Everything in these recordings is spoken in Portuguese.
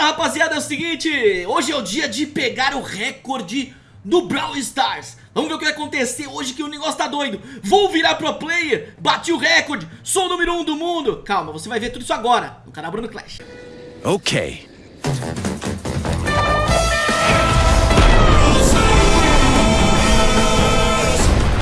Fala rapaziada, é o seguinte, hoje é o dia de pegar o recorde do Brawl Stars. Vamos ver o que vai acontecer hoje que o negócio tá doido. Vou virar pro player, bati o recorde, sou o número 1 um do mundo. Calma, você vai ver tudo isso agora no canal Bruno Clash. Ok.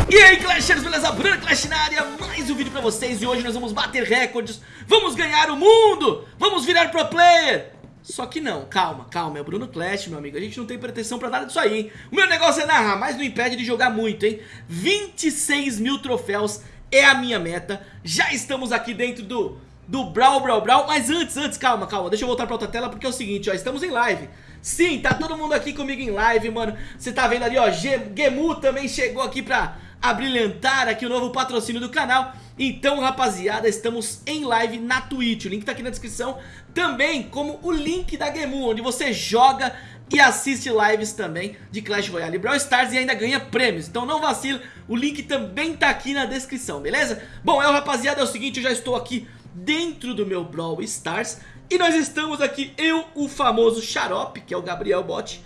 E aí Clashers, beleza? Bruno Clash na área, mais um vídeo pra vocês. E hoje nós vamos bater recordes, vamos ganhar o mundo Vamos virar pro player só que não, calma, calma, é o Bruno Clash, meu amigo A gente não tem pretensão pra nada disso aí, hein? O meu negócio é narrar, mas não impede de jogar muito, hein? 26 mil troféus é a minha meta Já estamos aqui dentro do, do Brawl, Brawl, Brawl Mas antes, antes, calma, calma, deixa eu voltar pra outra tela Porque é o seguinte, ó, estamos em live Sim, tá todo mundo aqui comigo em live, mano Você tá vendo ali, ó, Gemu também chegou aqui pra abrilhantar aqui o novo patrocínio do canal então rapaziada, estamos em live na Twitch, o link tá aqui na descrição Também como o link da Gemu, onde você joga e assiste lives também de Clash Royale e Brawl Stars e ainda ganha prêmios Então não vacila, o link também tá aqui na descrição, beleza? Bom, é rapaziada, é o seguinte, eu já estou aqui dentro do meu Brawl Stars E nós estamos aqui, eu, o famoso Xarope, que é o Gabriel Bot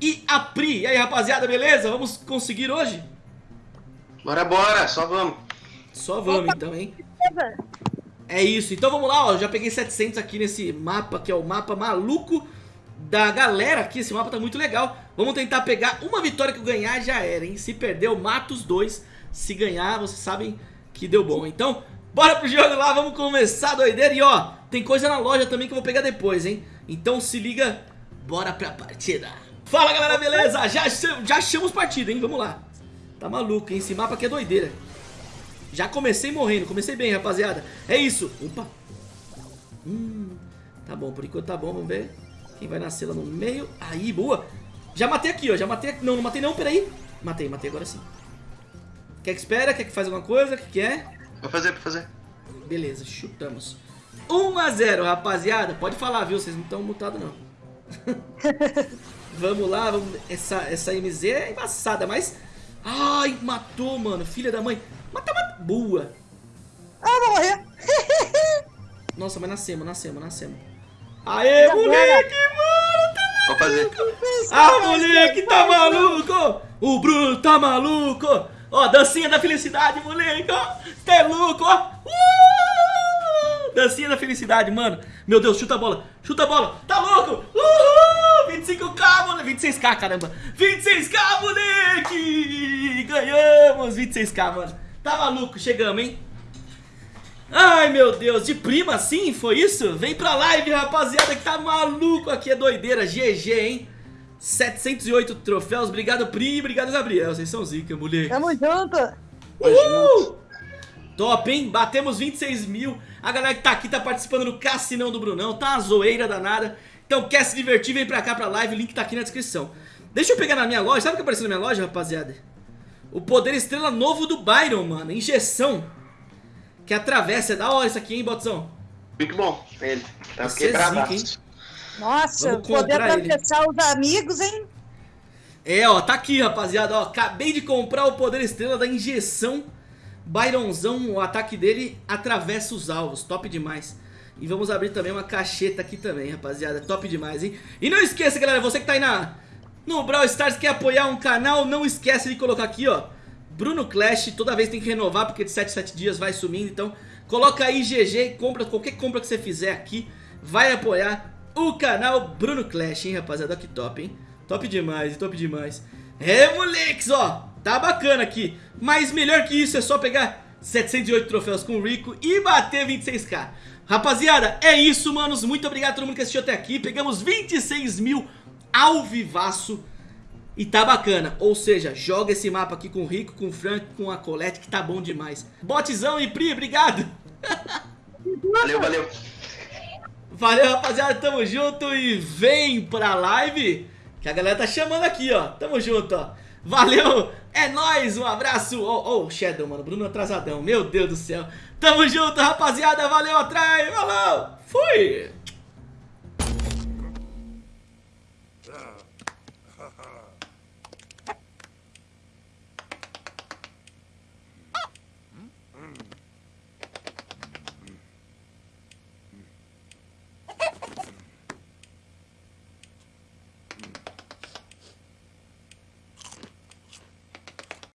E a Pri, e aí rapaziada, beleza? Vamos conseguir hoje? Bora, bora, só vamos só vamos então, hein? É isso, então vamos lá, ó, já peguei 700 aqui nesse mapa, que é o mapa maluco da galera aqui, esse mapa tá muito legal Vamos tentar pegar uma vitória que eu ganhar já era, hein? Se perder eu mato os dois, se ganhar vocês sabem que deu bom Então, bora pro jogo lá, vamos começar a doideira E ó, tem coisa na loja também que eu vou pegar depois, hein? Então se liga, bora pra partida Fala galera, beleza? Já, já achamos partida, hein? Vamos lá Tá maluco, hein? Esse mapa aqui é doideira já comecei morrendo, comecei bem, rapaziada. É isso. Opa. Hum, tá bom, por enquanto tá bom, vamos ver. Quem vai nascer lá no meio. Aí, boa. Já matei aqui, ó. Já matei aqui. Não, não matei não, peraí. Matei, matei agora sim. Quer que espera? Quer que faz alguma coisa? O que, que é? Vou fazer, vou fazer. Beleza, chutamos. 1 a 0, rapaziada. Pode falar, viu? Vocês não estão mutados, não. vamos lá, vamos... Essa, essa MZ é embaçada, mas... Ai, matou, mano. Filha da mãe. Mata, mata. Boa. Ah, vou morrer. Nossa, mas nascemos, nascemos, nascemos. Aê, moleque, mano, tá maluco. Vou fazer. Ah, moleque, tá maluco. O Bruno tá maluco. Ó, dancinha da felicidade, moleque, ó. Tá é louco, ó. Uh! Dancinha da felicidade, mano. Meu Deus, chuta a bola, chuta a bola. Tá louco. Uhul. 25k, moleque. 26k, caramba. 26k, moleque. Ganhamos 26k, mano. Tá maluco, chegamos, hein? Ai, meu Deus, de prima assim, foi isso? Vem pra live, rapaziada, que tá maluco aqui, é doideira, GG, hein? 708 troféus, obrigado Pri, obrigado Gabriel, vocês são zica, moleque. Tamo junto. Uhul! Top, hein? Batemos 26 mil, a galera que tá aqui tá participando no Cassinão do Brunão, tá uma zoeira danada. Então quer se divertir, vem pra cá pra live, o link tá aqui na descrição. Deixa eu pegar na minha loja, sabe o que apareceu na minha loja, rapaziada? O poder estrela novo do Byron, mano. Injeção. Que atravessa. É da hora isso aqui, hein, Botzão? Muito bom. Ele. Tá é hein? Nossa, poder atravessar ele. os amigos, hein? É, ó, tá aqui, rapaziada, ó. Acabei de comprar o poder estrela da injeção. Byronzão, o ataque dele atravessa os alvos. Top demais. E vamos abrir também uma cacheta aqui também, rapaziada. Top demais, hein? E não esqueça, galera, você que tá aí na no Brawl Stars quer apoiar um canal, não esquece de colocar aqui, ó. Bruno Clash, toda vez tem que renovar porque de 7 7 dias vai sumindo, então coloca aí GG, compra qualquer compra que você fizer aqui, vai apoiar o canal Bruno Clash, hein, rapaziada, que top, hein? Top demais, top demais. É, moleques, ó, tá bacana aqui, mas melhor que isso é só pegar 708 troféus com o Rico e bater 26k. Rapaziada, é isso, manos, muito obrigado a todo mundo que assistiu até aqui, pegamos 26 mil ao vivaço. E tá bacana, ou seja, joga esse mapa aqui com o Rico, com o Frank, com a Colette que tá bom demais. Botzão e Pri, obrigado. Valeu, valeu. Valeu rapaziada, tamo junto e vem pra live Que a galera tá chamando aqui ó, tamo junto ó. Valeu, é nóis, um abraço. Oh, oh, Shadow mano, Bruno atrasadão, meu Deus do céu. Tamo junto rapaziada, valeu atrás, falou, fui